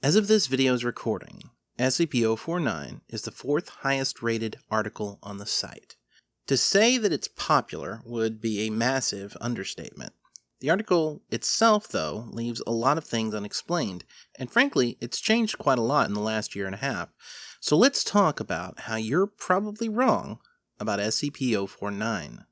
As of this video's recording, SCP-049 is the fourth highest rated article on the site. To say that it's popular would be a massive understatement. The article itself, though, leaves a lot of things unexplained, and frankly, it's changed quite a lot in the last year and a half. So let's talk about how you're probably wrong about SCP-049.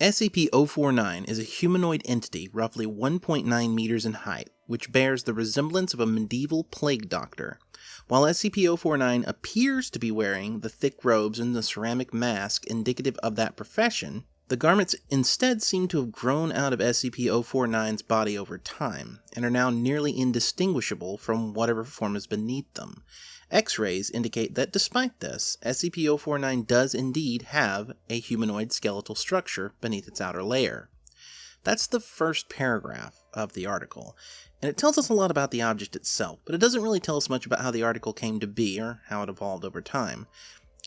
SCP-049 is a humanoid entity roughly 1.9 meters in height, which bears the resemblance of a medieval plague doctor. While SCP-049 appears to be wearing the thick robes and the ceramic mask indicative of that profession, the garments instead seem to have grown out of SCP-049's body over time, and are now nearly indistinguishable from whatever form is beneath them. X-rays indicate that despite this, SCP-049 does indeed have a humanoid skeletal structure beneath its outer layer. That's the first paragraph of the article, and it tells us a lot about the object itself, but it doesn't really tell us much about how the article came to be or how it evolved over time.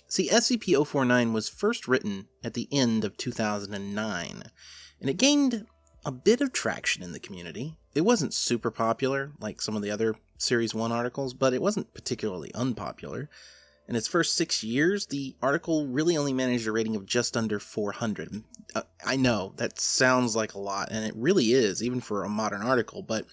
See, SCP-049 was first written at the end of 2009, and it gained a bit of traction in the community. It wasn't super popular like some of the other Series 1 articles, but it wasn't particularly unpopular. In its first six years, the article really only managed a rating of just under 400. Uh, I know, that sounds like a lot, and it really is, even for a modern article, but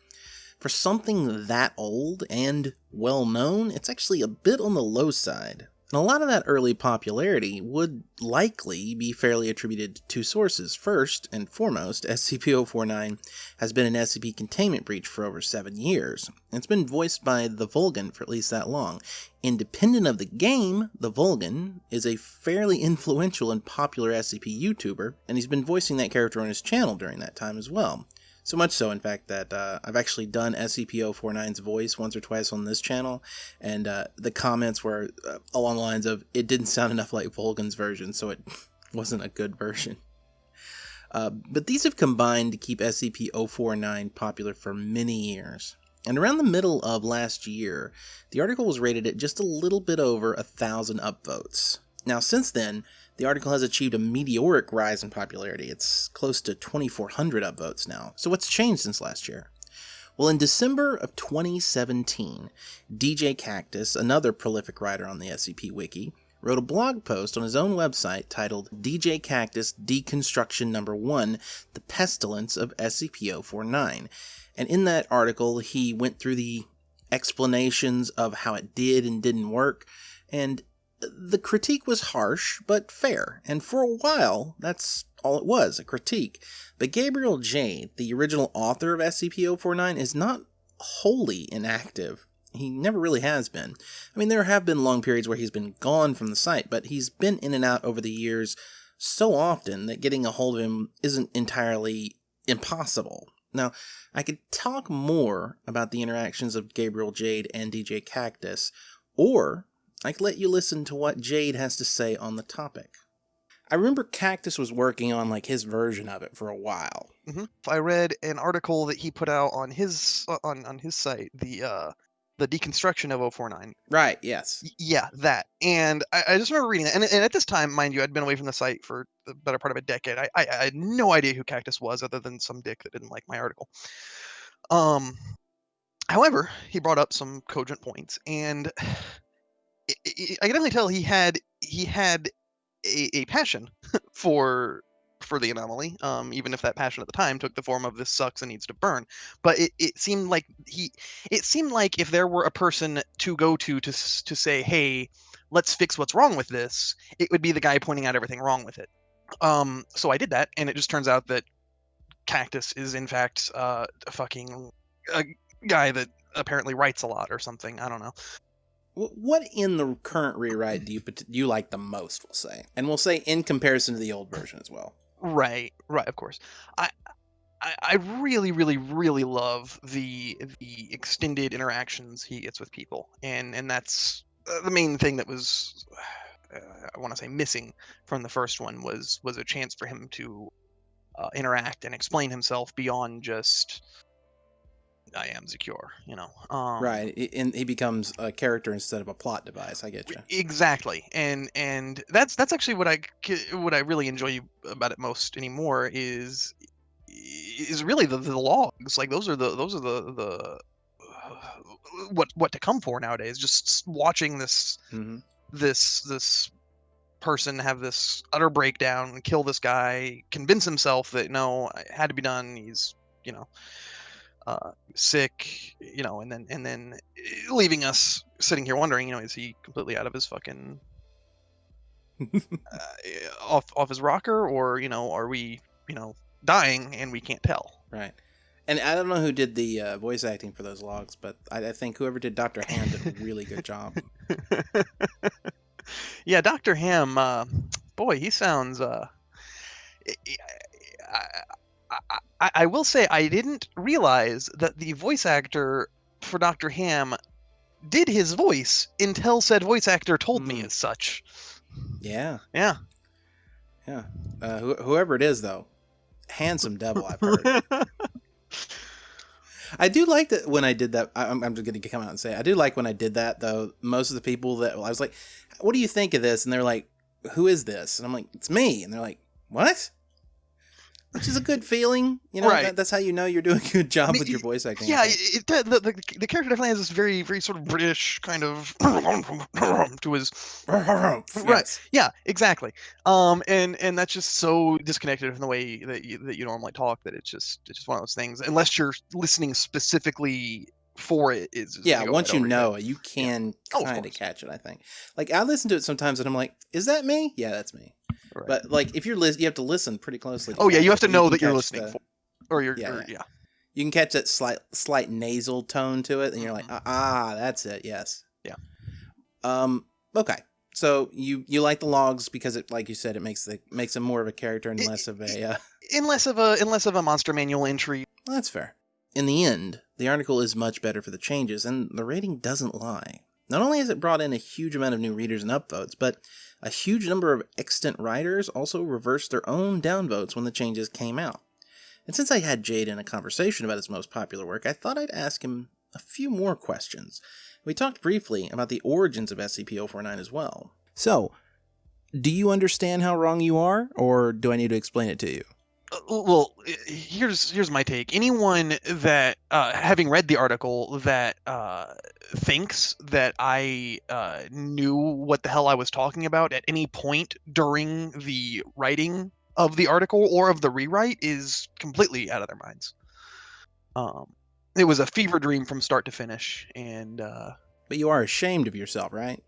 for something that old and well known, it's actually a bit on the low side. And a lot of that early popularity would likely be fairly attributed to two sources. First and foremost, SCP-049 has been an SCP containment breach for over seven years. It's been voiced by the Volgun for at least that long. Independent of the game, the Volgun is a fairly influential and popular SCP YouTuber, and he's been voicing that character on his channel during that time as well. So much so, in fact, that uh, I've actually done SCP-049's voice once or twice on this channel, and uh, the comments were uh, along the lines of, it didn't sound enough like Volgun's version, so it wasn't a good version. Uh, but these have combined to keep SCP-049 popular for many years. And around the middle of last year, the article was rated at just a little bit over a thousand upvotes. Now, since then, the article has achieved a meteoric rise in popularity. It's close to 2,400 upvotes now. So what's changed since last year? Well, in December of 2017, DJ Kaktus, another prolific writer on the SCP Wiki, wrote a blog post on his own website titled DJ Kaktus Deconstruction Number 1 The Pestilence of SCP 049. And in that article, he went through the explanations of how it did and didn't work, and the critique was harsh, but fair, and for a while, that's all it was, a critique. But Gabriel Jade, the original author of SCP-049, is not wholly inactive. He never really has been. I mean, there have been long periods where he's been gone from the site, but he's been in and out over the years so often that getting a hold of him isn't entirely impossible. Now, I could talk more about the interactions of Gabriel Jade and DJ Kaktus, or I could let you listen to what Jade has to say on the topic. I remember Kaktus was working on like his version of it for a while. Mm-hmm. I read an article that he put out on his uh, on on his site, the uh, the deconstruction of 049. Right. Yes. Y- yeah, that. And I, I just remember reading that. And, and at this time, mind you, I'd been away from the site for the better part of a decade. I, I, I had no idea who Kaktus was, other than some dick that didn't like my article. Um, however, he brought up some cogent points, and I can definitely tell he had he had a, a passion for for the anomaly, um, even if that passion at the time took the form of this sucks and needs to burn. But it, it seemed like he it seemed like if there were a person to go to to to say, hey, let's fix what's wrong with this, it would be the guy pointing out everything wrong with it. Um, so I did that, and it just turns out that Kaktus is in fact uh, a fucking a guy that apparently writes a lot or something. I don't know. What in the current rewrite do you do you like the most? We'll say, and we'll say in comparison to the old version as well. Right, right, of course. I, I, really, really, really love the the extended interactions he gets with people, and and that's uh, the main thing that was, uh, I want to say, missing from the first one was was a chance for him to uh, interact and explain himself beyond just I am secure, you know. Um, right, and he becomes a character instead of a plot device. I get you. Exactly, and and that's that's actually what I what I really enjoy about it most anymore is is really the, the logs. Like those are the those are the the uh, what what to come for nowadays. Just watching this hmm this this person have this utter breakdown, and kill this guy, convince himself that no, it had to be done. He's you know uh, sick, you know, and then and then eh, leaving us sitting here wondering, you know, is he completely out of his fucking uh, eh, off off his rocker, or you know, are we you know dying and we can't tell? Right. And I don't know who did the uh, voice acting for those logs, but I, I think whoever did Dr. Hand did a really good job. yeah, Doctor Ham, uh, boy, he sounds. Uh, I, I, I, will say I didn't realize that the voice actor for Doctor Ham did his voice until said voice actor told me Mm. as such. Yeah. Yeah. Yeah. Uh, wh- whoever it is, though, handsome devil, I've heard. I do like that when I did that. I- I'm, I'm just going to come out and say I do like when I did that though. Most of the people that I was like, "What do you think of this?" and they're like, "Who is this?" and I'm like, "It's me," and they're like, "What?" Which is a good feeling, you know. Right. That, that's how you know you're doing a good job I mean, with your voice acting. I Yeah, it, the, the the character definitely has this very very sort of British kind of to his Yes. Yeah, exactly. Um, and and that's just so disconnected from the way that you, that you normally talk that it's just it's just one of those things. Unless you're listening specifically for it, is Yeah, go once you over your head. know it, you can Oh, of kind of course. catch it. I think. Like I listen to it sometimes, and I'm like, "Is that me?" Yeah, that's me. Right. But like, if you're lis- you have to listen pretty closely. oh yeah, you have to know can that you're listening the- for, or you're Yeah, or- yeah. yeah. You can catch that slight slight nasal tone to it, and you're like, Mhm. ah, that's it. Yes. Yeah. Um. Okay. So you you like the logs because it, like you said, it makes the makes him more of a character and It- less of a. Uh, Unless of a unless of a monster manual entry. that's fair. In the end, the article is much better for the changes, and the rating doesn't lie. Not only has it brought in a huge amount of new readers and upvotes, but a huge number of extant writers also reversed their own downvotes when the changes came out. And since I had Jade in a conversation about his most popular work, I thought I'd ask him a few more questions. We talked briefly about the origins of SCP-049 as well. So, do you understand how wrong you are, or do I need to explain it to you? Uh, well here's here's my take anyone that uh, having read the article that uh, thinks that i uh, knew what the hell i was talking about at any point during the writing of the article or of the rewrite is completely out of their minds um, it was a fever dream from start to finish and uh, But you are ashamed of yourself, right?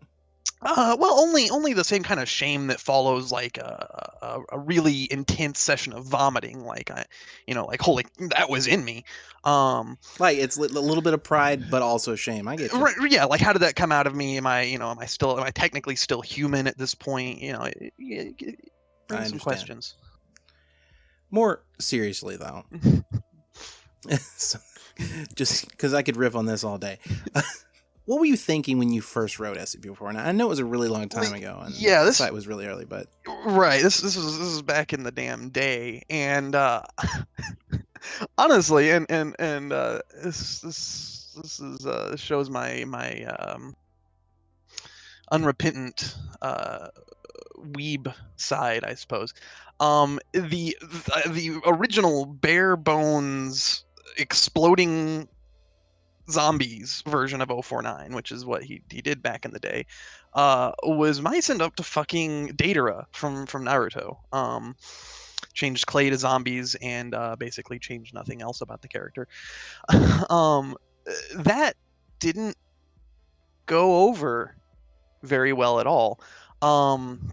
Uh, well, only only the same kind of shame that follows like a, a a really intense session of vomiting. Like I, you know, like holy, that was in me. Um, Like it's a little bit of pride, but also shame. I get you. right, yeah, like how did that come out of me? Am I, you know, am I still, am I technically still human at this point? You know, it, it, it brings some questions. More seriously, though, So- just because I could riff on this all day. What were you thinking when you first wrote SCP-4? And I know it was a really long time ago, and yeah, this- site was really early, but Right. This this was this was back in the damn day, and uh, honestly, and and and uh, this this this is uh, shows my my um, unrepentant uh, weeb side, I suppose. Um, the, the original bare bones exploding zombies version of 049 which is what he, he did back in the day uh was my send up to fucking Deidara from from Naruto um changed clay to zombies and uh basically changed nothing else about the character. Um that didn't go over very well at all. Um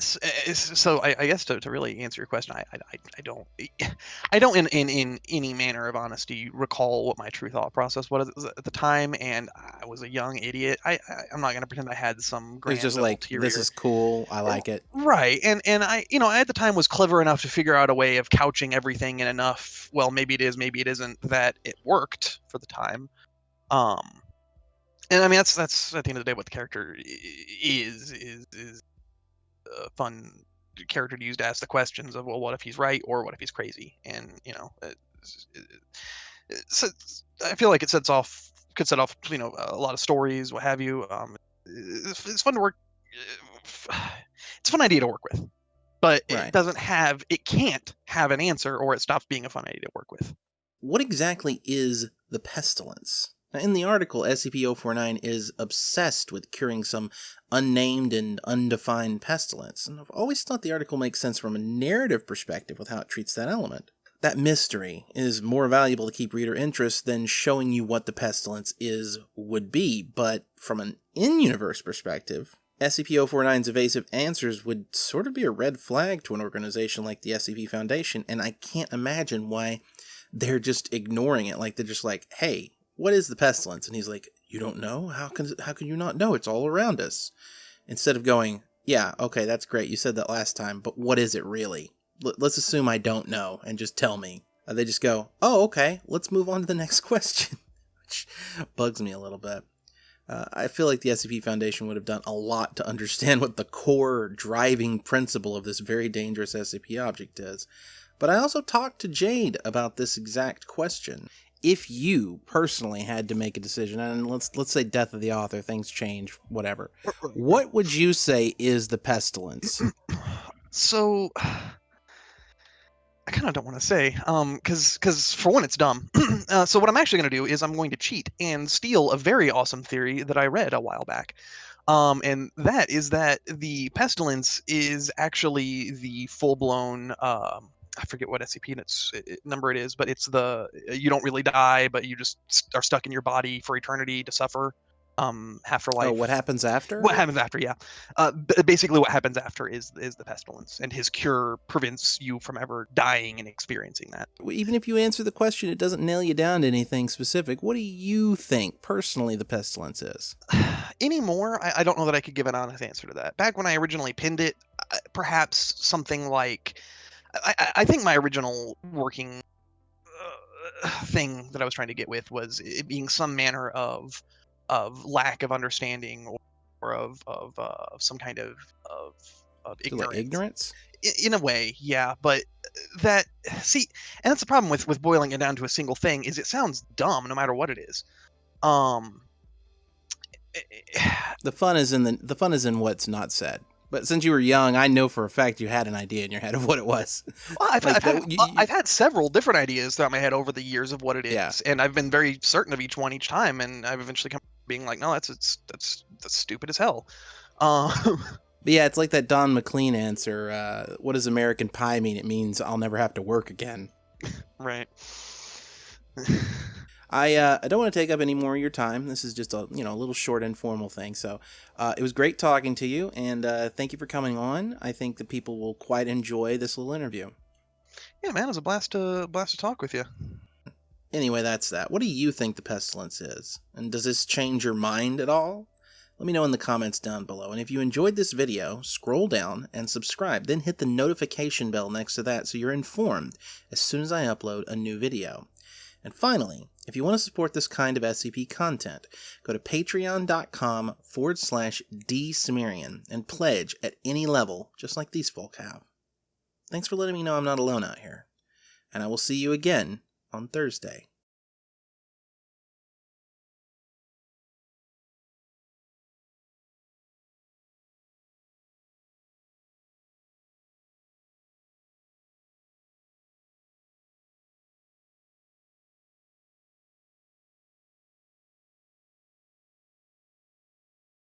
so I, I guess to, to really answer your question I, I I- don't I don't in, in in any manner of honesty recall what my true thought process was at the time and I was a young idiot I, I I'm not gonna pretend I had some grand was just like, ulterior this is cool. I like it. right and and I you know I at the time was clever enough to figure out a way of couching everything in enough well maybe it is maybe it isn't that it worked for the time um and I mean that's that's at the end of the day what the character is is is a fun character to use to ask the questions of well what if he's right or what if he's crazy and you know it's, it's, it's, I feel like it sets off could set off you know a lot of stories what have you um it's, it's fun to work it's a fun idea to work with but it doesn't have it can't have an answer or it stops being a fun idea to work with. What exactly is the pestilence? Now, in the article, SCP-049 is obsessed with curing some unnamed and undefined pestilence, and I've always thought the article makes sense from a narrative perspective with how it treats that element. That mystery is more valuable to keep reader interest than showing you what the pestilence is would be, but from an in-universe perspective, SCP-049's evasive answers would sort of be a red flag to an organization like the SCP Foundation, and I can't imagine why they're just ignoring it. Like they're just like, "Hey, what is the pestilence?" And he's like, "You don't know? How can how can you not know? It's all around us." Instead of going, "Yeah, okay, that's great. You said that last time, but what is it really?" L- let's assume I don't know and just tell me. Uh, they just go, "Oh, okay. Let's move on to the next question," which bugs me a little bit. Uh, I feel like the SCP Foundation would have done a lot to understand what the core driving principle of this very dangerous SCP object is. But I also talked to Jade about this exact question. If you personally had to make a decision, and let's let's say death of the author, things change, whatever. What would you say is the pestilence? So I kind of don't want to say, um, because because for one, it's dumb. uh, so what I'm actually going to do is I'm going to cheat and steal a very awesome theory that I read a while back. Um, and that is that the pestilence is actually the full-blown. Um, I forget what SCP and its uh, number it is, but it's the you don't really die, but you just are stuck in your body for eternity to suffer. Um, afterlife. Oh, what happens after? What happens after? Yeah, uh, b- basically what happens after is is the pestilence, and his cure prevents you from ever dying and experiencing that. Even if you answer the question, it doesn't nail you down to anything specific. What do you think personally the pestilence is? Anymore, I, I don't know that I could give an honest answer to that. Back when I originally pinned it, uh, perhaps something like, I, I- I think my original working uh, thing that I was trying to get with was it being some manner of of lack of understanding or, or of of, uh, of some kind of of of So, like ignorance. ignorance? In a way yeah but that see and that's the problem with with boiling it down to a single thing is it sounds dumb no matter what it is um The fun is in the the fun is in what's not said. But since you were young, I know for a fact you had an idea in your head of what it was. well, I've, Like I've, had, you- you- I've had several different ideas throughout my head over the years of what it is Yeah. and i've been very certain of each one each time and i've eventually come being like no that's it's that's that's stupid as hell um But yeah, it's like that Don McLean answer. Uh, what does American Pie mean? It means I'll never have to work again. right I uh, I don't want to take up any more of your time. This is just a you know a little short informal thing. So uh, it was great talking to you, and uh, thank you for coming on. I think the people will quite enjoy this little interview. yeah man it was a blast to blast to talk with you Anyway, that's that. What do you think the pestilence is? And does this change your mind at all? Let me know in the comments down below. And if you enjoyed this video, scroll down and subscribe. Then hit the notification bell next to that so you're informed as soon as I upload a new video. And finally, if you want to support this kind of SCP content, go to patreon.com forward slash dsumerian and pledge at any level, just like these folk have. Thanks for letting me know I'm not alone out here. And I will see you again on Thursday.